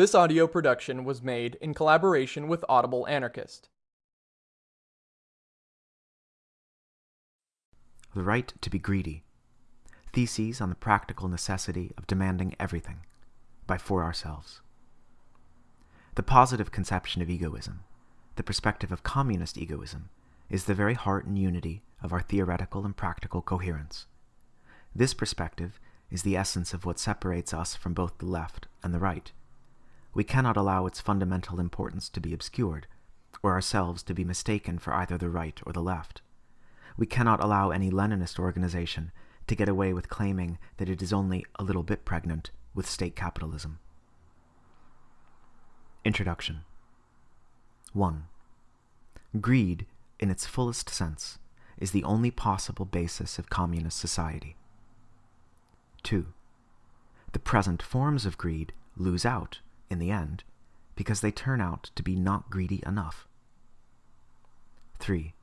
This audio production was made in collaboration with Audible Anarchist. The Right to be Greedy Theses on the Practical Necessity of Demanding Everything by For Ourselves. The positive conception of egoism, the perspective of communist egoism, is the very heart and unity of our theoretical and practical coherence. This perspective is the essence of what separates us from both the left and the right we cannot allow its fundamental importance to be obscured, or ourselves to be mistaken for either the right or the left. We cannot allow any Leninist organization to get away with claiming that it is only a little bit pregnant with state capitalism. Introduction 1. Greed, in its fullest sense, is the only possible basis of communist society. 2. The present forms of greed lose out in the end, because they turn out to be not greedy enough. 3.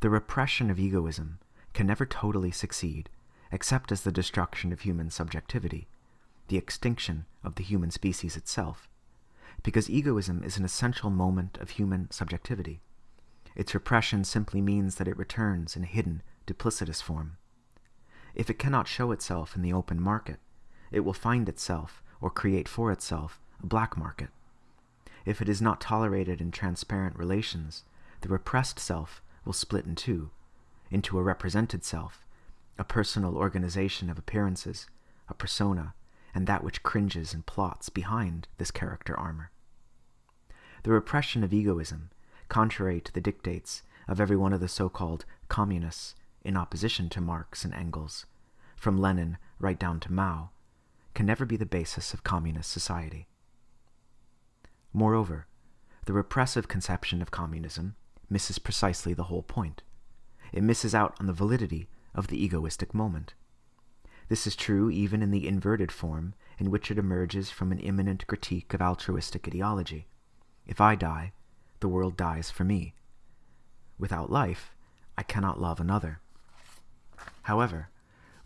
The repression of egoism can never totally succeed except as the destruction of human subjectivity, the extinction of the human species itself, because egoism is an essential moment of human subjectivity. Its repression simply means that it returns in a hidden, duplicitous form. If it cannot show itself in the open market, it will find itself or create for itself a black market. If it is not tolerated in transparent relations, the repressed self will split in two, into a represented self, a personal organization of appearances, a persona, and that which cringes and plots behind this character armor. The repression of egoism, contrary to the dictates of every one of the so-called communists in opposition to Marx and Engels, from Lenin right down to Mao, can never be the basis of communist society. Moreover, the repressive conception of communism misses precisely the whole point. It misses out on the validity of the egoistic moment. This is true even in the inverted form in which it emerges from an immanent critique of altruistic ideology. If I die, the world dies for me. Without life, I cannot love another. However,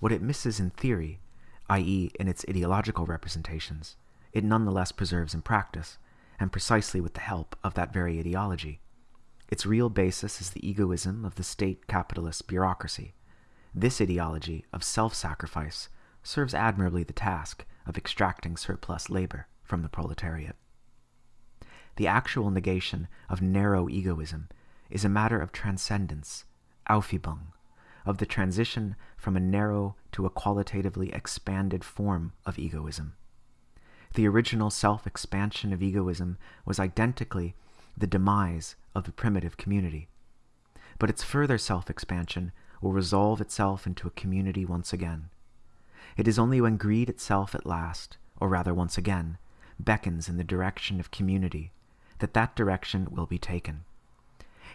what it misses in theory i.e., in its ideological representations, it nonetheless preserves in practice, and precisely with the help of that very ideology. Its real basis is the egoism of the state capitalist bureaucracy. This ideology of self sacrifice serves admirably the task of extracting surplus labor from the proletariat. The actual negation of narrow egoism is a matter of transcendence, Aufhebung, of the transition from a narrow to a qualitatively expanded form of egoism. The original self expansion of egoism was identically the demise of the primitive community. But its further self expansion will resolve itself into a community once again. It is only when greed itself at last, or rather once again, beckons in the direction of community that that direction will be taken.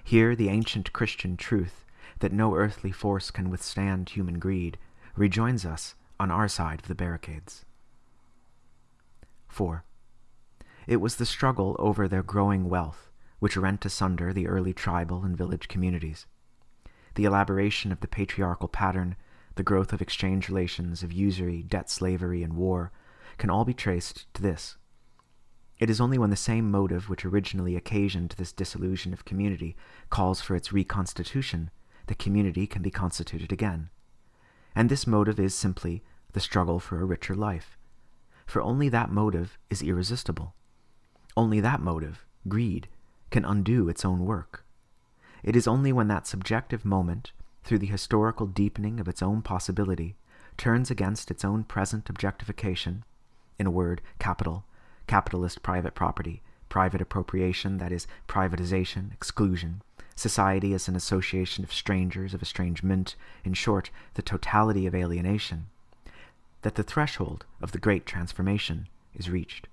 Here the ancient Christian truth that no earthly force can withstand human greed, rejoins us on our side of the barricades. 4. It was the struggle over their growing wealth which rent asunder the early tribal and village communities. The elaboration of the patriarchal pattern, the growth of exchange relations, of usury, debt slavery, and war, can all be traced to this. It is only when the same motive which originally occasioned this dissolution of community calls for its reconstitution the community can be constituted again. And this motive is simply the struggle for a richer life. For only that motive is irresistible. Only that motive, greed, can undo its own work. It is only when that subjective moment, through the historical deepening of its own possibility, turns against its own present objectification, in a word, capital, capitalist private property, private appropriation, that is, privatization, exclusion, Society as an association of strangers, of estrangement, in short, the totality of alienation, that the threshold of the great transformation is reached.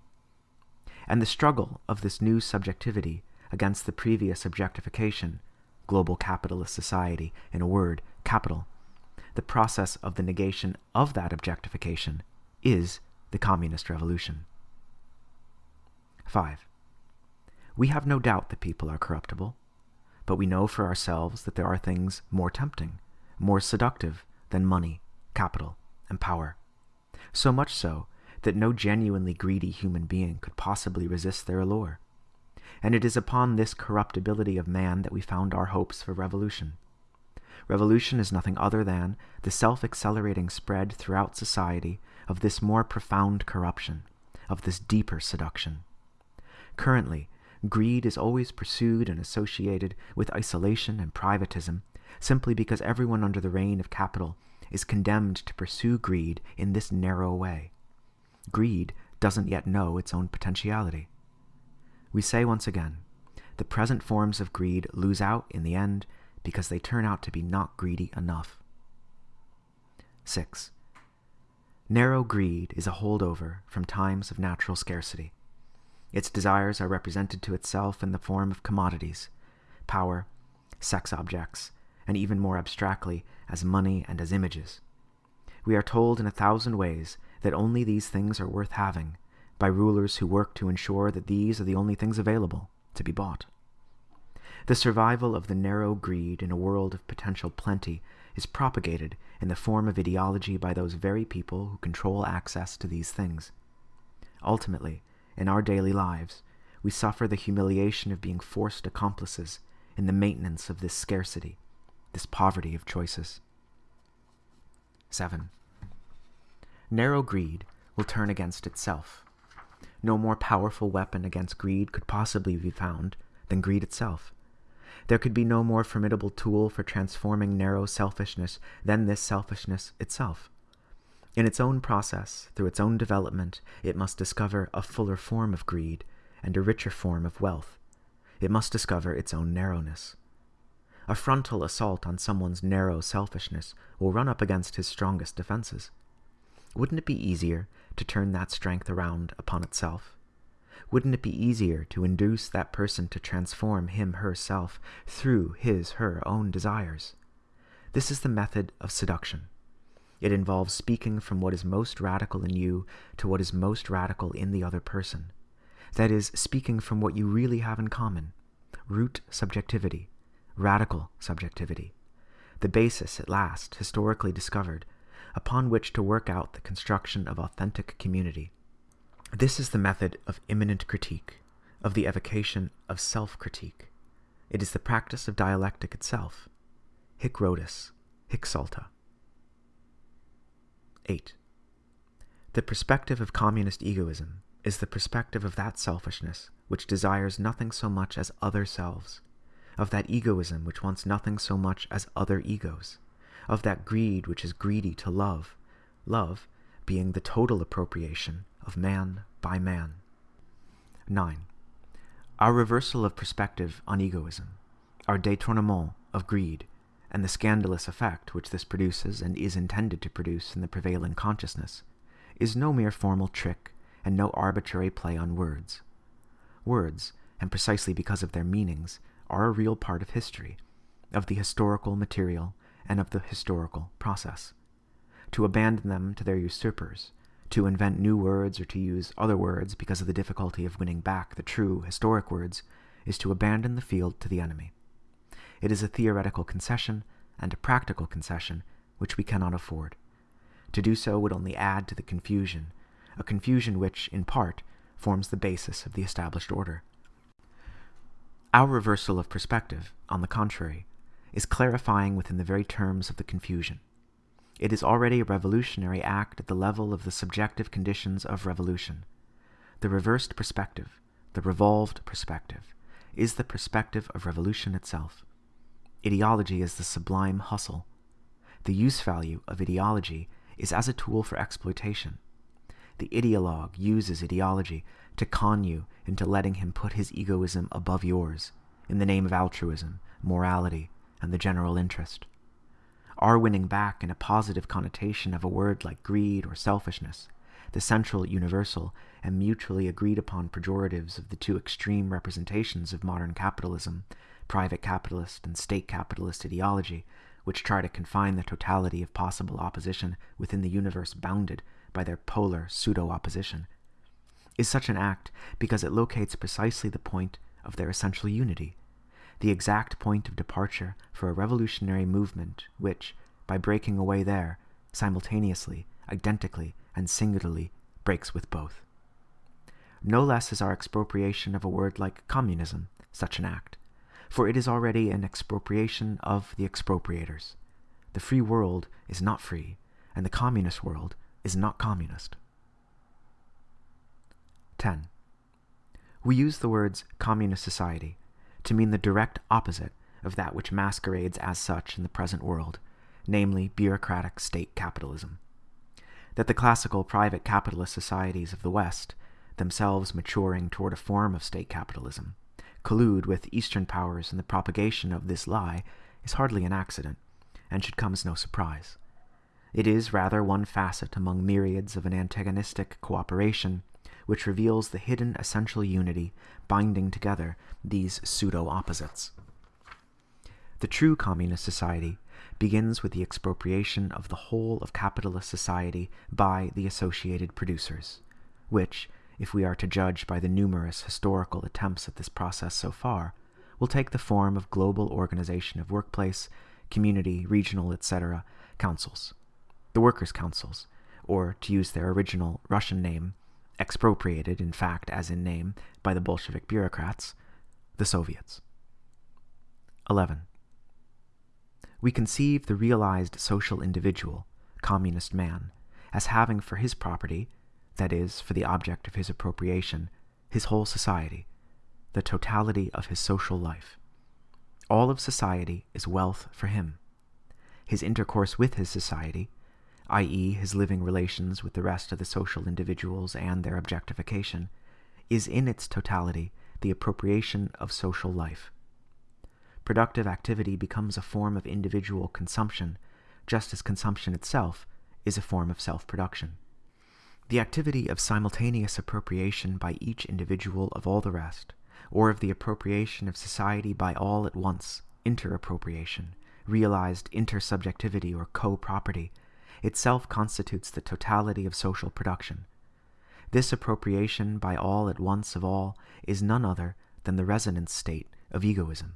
And the struggle of this new subjectivity against the previous objectification, global capitalist society, in a word, capital, the process of the negation of that objectification is the communist revolution. 5. We have no doubt that people are corruptible but we know for ourselves that there are things more tempting, more seductive than money, capital, and power. So much so that no genuinely greedy human being could possibly resist their allure. And it is upon this corruptibility of man that we found our hopes for revolution. Revolution is nothing other than the self accelerating spread throughout society of this more profound corruption, of this deeper seduction. Currently, greed is always pursued and associated with isolation and privatism simply because everyone under the reign of capital is condemned to pursue greed in this narrow way. Greed doesn't yet know its own potentiality. We say once again, the present forms of greed lose out in the end because they turn out to be not greedy enough. 6. Narrow greed is a holdover from times of natural scarcity. Its desires are represented to itself in the form of commodities, power, sex objects, and even more abstractly, as money and as images. We are told in a thousand ways that only these things are worth having by rulers who work to ensure that these are the only things available to be bought. The survival of the narrow greed in a world of potential plenty is propagated in the form of ideology by those very people who control access to these things. Ultimately, in our daily lives, we suffer the humiliation of being forced accomplices in the maintenance of this scarcity, this poverty of choices. 7. Narrow greed will turn against itself. No more powerful weapon against greed could possibly be found than greed itself. There could be no more formidable tool for transforming narrow selfishness than this selfishness itself. In its own process, through its own development, it must discover a fuller form of greed and a richer form of wealth. It must discover its own narrowness. A frontal assault on someone's narrow selfishness will run up against his strongest defenses. Wouldn't it be easier to turn that strength around upon itself? wouldn't it be easier to induce that person to transform him herself through his her own desires? This is the method of seduction. It involves speaking from what is most radical in you to what is most radical in the other person. That is, speaking from what you really have in common root subjectivity, radical subjectivity, the basis, at last, historically discovered, upon which to work out the construction of authentic community. This is the method of immanent critique, of the evocation of self critique. It is the practice of dialectic itself. Hic Rhodus, hic salta. 8. The perspective of communist egoism is the perspective of that selfishness which desires nothing so much as other selves, of that egoism which wants nothing so much as other egos, of that greed which is greedy to love, love being the total appropriation of man by man. 9. Our reversal of perspective on egoism, our détournement of greed, and the scandalous effect which this produces and is intended to produce in the prevailing consciousness, is no mere formal trick and no arbitrary play on words. Words, and precisely because of their meanings, are a real part of history, of the historical material, and of the historical process. To abandon them to their usurpers, to invent new words or to use other words because of the difficulty of winning back the true historic words is to abandon the field to the enemy. It is a theoretical concession and a practical concession which we cannot afford. To do so would only add to the confusion, a confusion which, in part, forms the basis of the established order. Our reversal of perspective, on the contrary, is clarifying within the very terms of the confusion. It is already a revolutionary act at the level of the subjective conditions of revolution. The reversed perspective, the revolved perspective, is the perspective of revolution itself. Ideology is the sublime hustle. The use value of ideology is as a tool for exploitation. The ideologue uses ideology to con you into letting him put his egoism above yours in the name of altruism, morality, and the general interest are winning back in a positive connotation of a word like greed or selfishness, the central, universal, and mutually agreed upon pejoratives of the two extreme representations of modern capitalism, private capitalist and state capitalist ideology, which try to confine the totality of possible opposition within the universe bounded by their polar pseudo opposition, is such an act because it locates precisely the point of their essential unity the exact point of departure for a revolutionary movement which, by breaking away there, simultaneously, identically, and singularly, breaks with both. No less is our expropriation of a word like communism such an act, for it is already an expropriation of the expropriators. The free world is not free, and the communist world is not communist. 10. We use the words communist society to mean the direct opposite of that which masquerades as such in the present world, namely bureaucratic state capitalism. That the classical private capitalist societies of the West, themselves maturing toward a form of state capitalism, collude with Eastern powers in the propagation of this lie is hardly an accident, and should come as no surprise. It is rather one facet among myriads of an antagonistic cooperation which reveals the hidden essential unity binding together these pseudo opposites. The true communist society begins with the expropriation of the whole of capitalist society by the associated producers, which, if we are to judge by the numerous historical attempts at this process so far, will take the form of global organization of workplace, community, regional, etc., councils, the workers' councils, or, to use their original Russian name, expropriated, in fact, as in name, by the Bolshevik bureaucrats, the Soviets. 11. We conceive the realized social individual, communist man, as having for his property, that is, for the object of his appropriation, his whole society, the totality of his social life. All of society is wealth for him. His intercourse with his society, i.e., his living relations with the rest of the social individuals and their objectification, is in its totality the appropriation of social life. Productive activity becomes a form of individual consumption, just as consumption itself is a form of self production. The activity of simultaneous appropriation by each individual of all the rest, or of the appropriation of society by all at once, interappropriation, realized intersubjectivity or co property, itself constitutes the totality of social production. This appropriation by all at once of all is none other than the resonance state of egoism.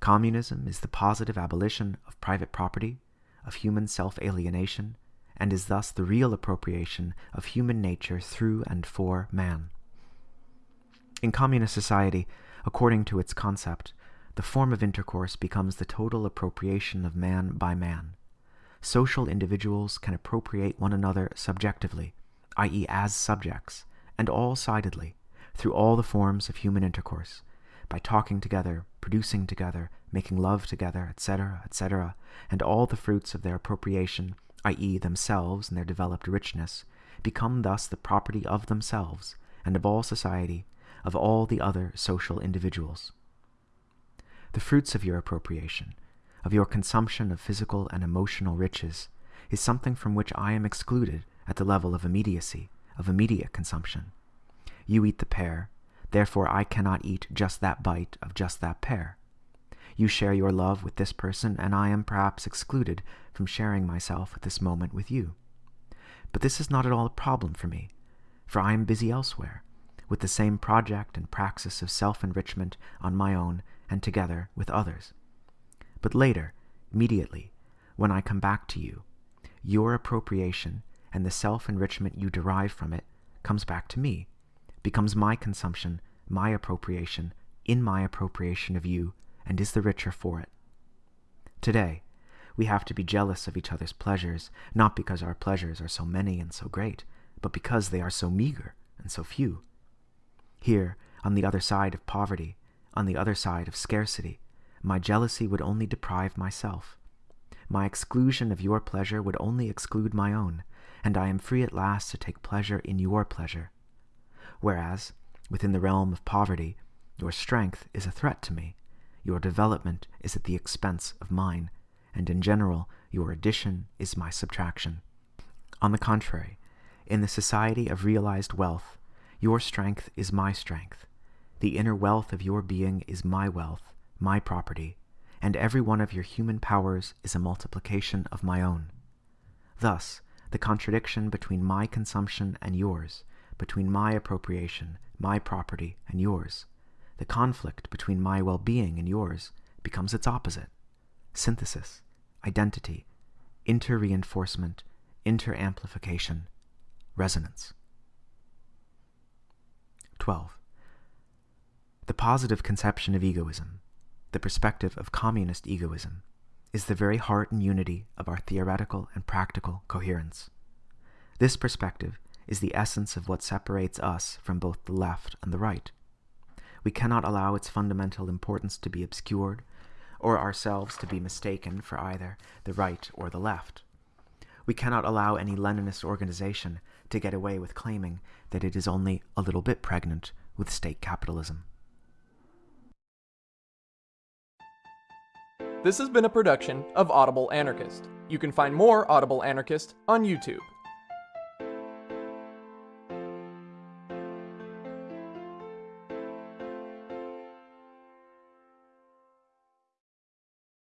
Communism is the positive abolition of private property, of human self alienation, and is thus the real appropriation of human nature through and for man. In communist society, according to its concept, the form of intercourse becomes the total appropriation of man by man. Social individuals can appropriate one another subjectively, i.e., as subjects, and all sidedly, through all the forms of human intercourse, by talking together, producing together, making love together, etc., etc., and all the fruits of their appropriation i.e., themselves and their developed richness, become thus the property of themselves and of all society, of all the other social individuals. The fruits of your appropriation, of your consumption of physical and emotional riches, is something from which I am excluded at the level of immediacy, of immediate consumption. You eat the pear, therefore I cannot eat just that bite of just that pear. You share your love with this person, and I am perhaps excluded from sharing myself at this moment with you. But this is not at all a problem for me, for I am busy elsewhere, with the same project and praxis of self enrichment on my own and together with others. But later, immediately, when I come back to you, your appropriation and the self enrichment you derive from it comes back to me, becomes my consumption, my appropriation, in my appropriation of you and is the richer for it. Today, we have to be jealous of each other's pleasures, not because our pleasures are so many and so great, but because they are so meager and so few. Here, on the other side of poverty, on the other side of scarcity, my jealousy would only deprive myself. My exclusion of your pleasure would only exclude my own, and I am free at last to take pleasure in your pleasure. Whereas, within the realm of poverty, your strength is a threat to me, your development is at the expense of mine, and in general, your addition is my subtraction. On the contrary, in the society of realized wealth, your strength is my strength. The inner wealth of your being is my wealth, my property, and every one of your human powers is a multiplication of my own. Thus, the contradiction between my consumption and yours, between my appropriation, my property, and yours, the conflict between my well being and yours becomes its opposite synthesis, identity, inter reinforcement, inter amplification, resonance. 12. The positive conception of egoism, the perspective of communist egoism, is the very heart and unity of our theoretical and practical coherence. This perspective is the essence of what separates us from both the left and the right. We cannot allow its fundamental importance to be obscured, or ourselves to be mistaken for either the right or the left. We cannot allow any Leninist organization to get away with claiming that it is only a little bit pregnant with state capitalism. This has been a production of Audible Anarchist. You can find more Audible Anarchist on YouTube.